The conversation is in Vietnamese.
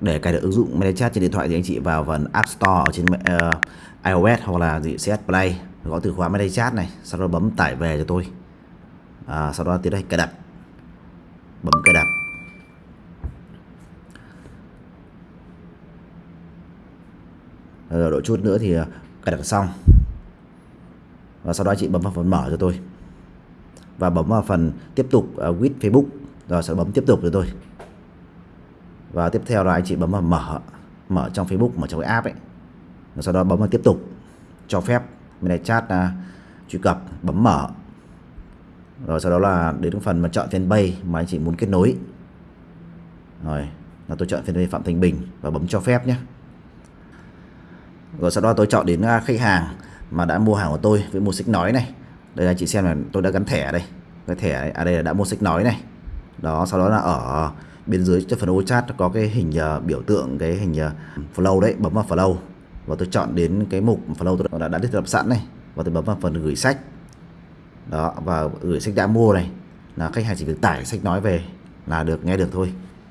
để cài được ứng dụng MetaChat trên điện thoại thì anh chị vào phần App Store ở trên uh, iOS hoặc là gì CS Play gõ từ khóa MetaChat này sau đó bấm tải về cho tôi. À, sau đó tiến hành cài đặt. Bấm cài đặt. Rồi độ chút nữa thì ờ, cài đặt xong. Và sau đó chị bấm vào phần mở cho tôi. Và bấm vào phần tiếp tục uh, with Facebook. Rồi sẽ bấm tiếp tục cho tôi và tiếp theo là anh chị bấm vào mở mở trong Facebook mở trong cái app ấy. Rồi sau đó bấm vào tiếp tục cho phép. Bên này chat uh, truy cập bấm mở. Rồi sau đó là đến phần mà chọn fanpage mà anh chị muốn kết nối. Rồi là tôi chọn fanpage Phạm Thành Bình và bấm cho phép nhé. Rồi sau đó tôi chọn đến à, khách hàng mà đã mua hàng của tôi với mua sách nói này. Đây là chị xem là tôi đã gắn thẻ ở đây. Cái thẻ này, à đây là đã mua sách nói này. Đó sau đó là ở bên dưới cho phần ô chat có cái hình uh, biểu tượng cái hình uh, flow đấy bấm vào flow. Và tôi chọn đến cái mục flow tôi đã, đã thiết lập sẵn này. Và tôi bấm vào phần gửi sách. Đó và gửi sách đã mua này. Là khách hàng chỉ việc tải sách nói về là được nghe được thôi.